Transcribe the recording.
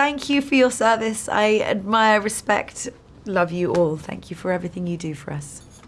thank you for your service. I admire, respect, love you all. Thank you for everything you do for us.